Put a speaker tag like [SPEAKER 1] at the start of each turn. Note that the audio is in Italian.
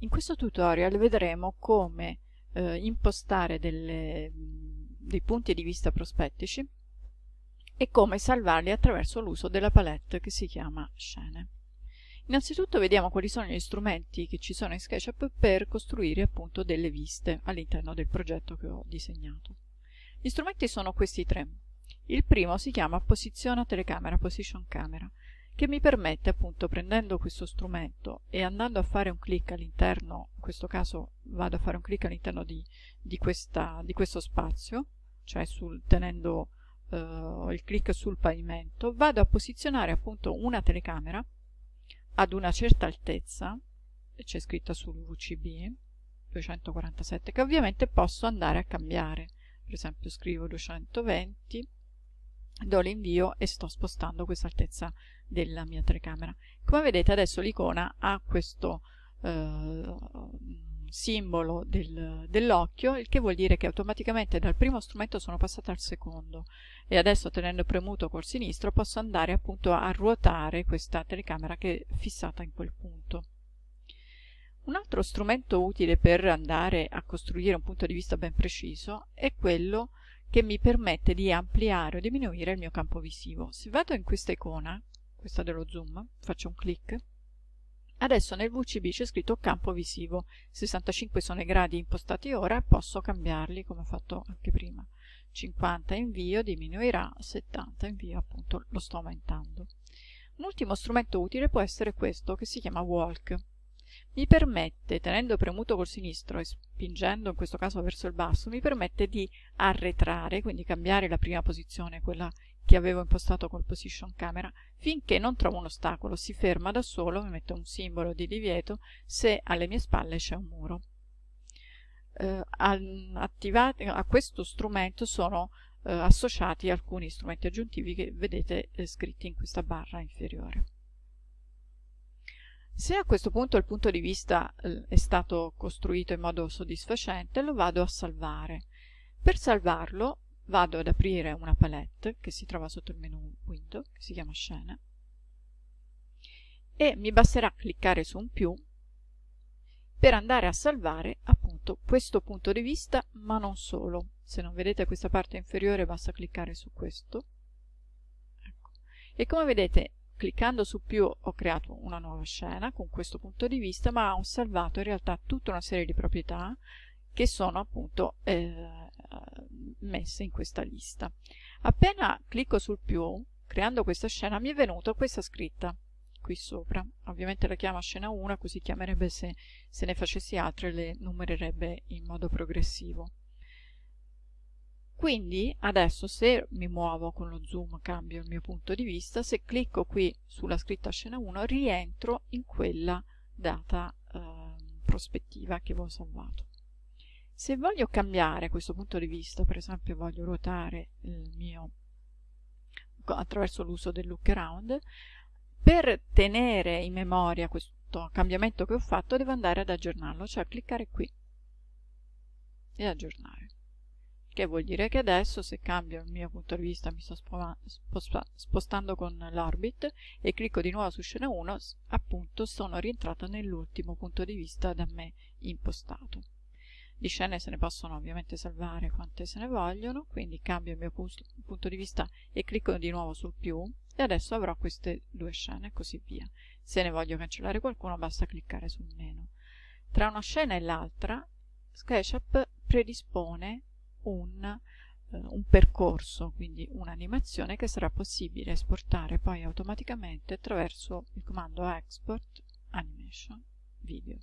[SPEAKER 1] In questo tutorial vedremo come eh, impostare delle, dei punti di vista prospettici e come salvarli attraverso l'uso della palette che si chiama scene. Innanzitutto vediamo quali sono gli strumenti che ci sono in SketchUp per costruire appunto delle viste all'interno del progetto che ho disegnato. Gli strumenti sono questi tre. Il primo si chiama Posiziona telecamera, Position Camera, che mi permette appunto prendendo questo strumento e andando a fare un clic all'interno, in questo caso vado a fare un clic all'interno di, di, di questo spazio, cioè sul, tenendo uh, il clic sul pavimento, vado a posizionare appunto una telecamera ad una certa altezza, c'è scritta sul VCB 247, che ovviamente posso andare a cambiare, per esempio scrivo 220 do l'invio e sto spostando questa altezza della mia telecamera. Come vedete adesso l'icona ha questo eh, simbolo del, dell'occhio, il che vuol dire che automaticamente dal primo strumento sono passata al secondo e adesso tenendo premuto col sinistro posso andare appunto a ruotare questa telecamera che è fissata in quel punto. Un altro strumento utile per andare a costruire un punto di vista ben preciso è quello che mi permette di ampliare o diminuire il mio campo visivo. Se vado in questa icona, questa dello zoom, faccio un clic, adesso nel VCB c'è scritto campo visivo, 65 sono i gradi impostati ora, posso cambiarli come ho fatto anche prima. 50 invio, diminuirà, 70 invio, appunto lo sto aumentando. Un ultimo strumento utile può essere questo che si chiama Walk mi permette, tenendo premuto col sinistro e spingendo in questo caso verso il basso, mi permette di arretrare, quindi cambiare la prima posizione, quella che avevo impostato col position camera, finché non trovo un ostacolo, si ferma da solo, mi mette un simbolo di divieto se alle mie spalle c'è un muro. Eh, attivati, a questo strumento sono eh, associati alcuni strumenti aggiuntivi che vedete eh, scritti in questa barra inferiore. Se a questo punto il punto di vista eh, è stato costruito in modo soddisfacente, lo vado a salvare. Per salvarlo vado ad aprire una palette che si trova sotto il menu Window, che si chiama Scene, e mi basterà cliccare su un più per andare a salvare appunto questo punto di vista, ma non solo. Se non vedete questa parte inferiore basta cliccare su questo. Ecco. E come vedete cliccando su più ho creato una nuova scena con questo punto di vista ma ho salvato in realtà tutta una serie di proprietà che sono appunto eh, messe in questa lista. Appena clicco sul più creando questa scena mi è venuta questa scritta qui sopra. Ovviamente la chiamo scena 1 così chiamerebbe se, se ne facessi altre le numererebbe in modo progressivo quindi adesso se mi muovo con lo zoom cambio il mio punto di vista, se clicco qui sulla scritta scena 1 rientro in quella data eh, prospettiva che avevo salvato. Se voglio cambiare questo punto di vista, per esempio voglio ruotare il mio attraverso l'uso del look around, per tenere in memoria questo cambiamento che ho fatto devo andare ad aggiornarlo, cioè cliccare qui e aggiornare che vuol dire che adesso se cambio il mio punto di vista mi sto spostando con l'orbit e clicco di nuovo su scena 1 appunto sono rientrata nell'ultimo punto di vista da me impostato. Di scene se ne possono ovviamente salvare quante se ne vogliono quindi cambio il mio punto di vista e clicco di nuovo sul più e adesso avrò queste due scene e così via. Se ne voglio cancellare qualcuno basta cliccare sul meno. Tra una scena e l'altra SketchUp predispone un, eh, un percorso, quindi un'animazione che sarà possibile esportare poi automaticamente attraverso il comando export animation video.